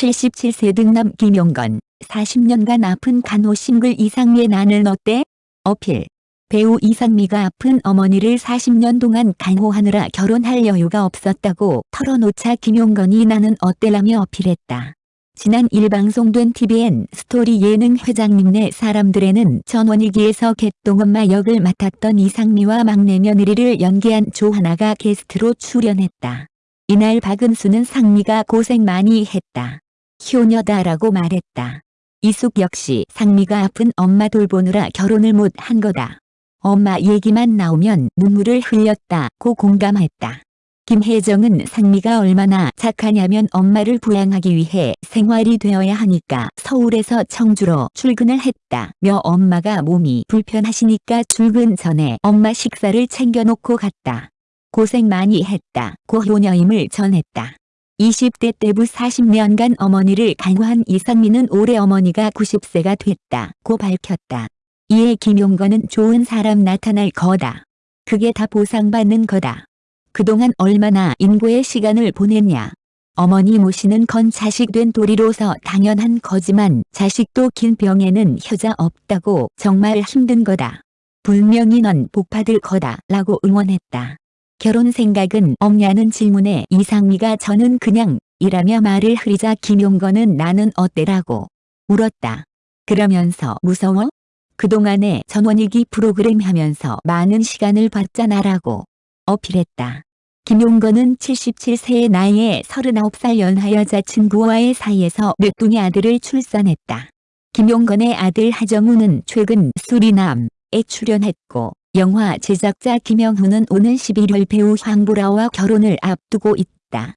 77세 등남 김용건 40년간 아픈 간호싱글 이상미의 나는 어때? 어필 배우 이상미가 아픈 어머니를 40년 동안 간호하느라 결혼할 여유가 없었다고 털어놓자 김용건이 나는 어때라며 어필했다. 지난 일방송된 TVN 스토리 예능 회장님네 사람들에는 전원일기에서 개똥엄마 역을 맡았던 이상미와 막내 며느리를 연기한 조하나가 게스트로 출연했다. 이날 박은수는 상미가 고생 많이 했다. 효녀다라고 말했다. 이숙 역시 상미가 아픈 엄마 돌보느라 결혼을 못 한 거다. 엄마 얘기만 나오면 눈물을 흘렸다고 공감했다. 김혜정은 상미가 얼마나 착하냐면 엄마를 부양하기 위해 생활이 되어야 하니까 서울에서 청주로 출근을 했다며 엄마가 몸이 불편하시니까 출근 전에 엄마 식사를 챙겨놓고 갔다. 고생 많이 했다고 효녀임을 전했다. 20대 때부 40년간 어머니를 간호한 이상민은 올해 어머니가 90세가 됐다고 밝혔다. 이에 김용건은 좋은 사람 나타날 거다. 그게 다 보상받는 거다. 그동안 얼마나 인고의 시간을 보냈냐. 어머니 모시는 건 자식 된 도리로서 당연한 거지만 자식도 긴 병에는 효자 없다고 정말 힘든 거다. 분명히 넌 복받을 거다 라고 응원했다. 결혼 생각은 없냐는 질문에 이상미가 저는 그냥 이라며 말을 흐리자 김용건은 나는 어때라고 울었다. 그러면서 무서워? 그동안에 전원일기 프로그램 하면서 많은 시간을 봤잖아라고 어필했다. 김용건은 77세의 나이에 39살 연하 여자친구와의 사이에서 늦둥이 아들을 출산했다. 김용건의 아들 하정우는 최근 수리남에 출연했고 영화 제작자 김영훈은 오는 11월 배우 황보라와 결혼을 앞두고 있다.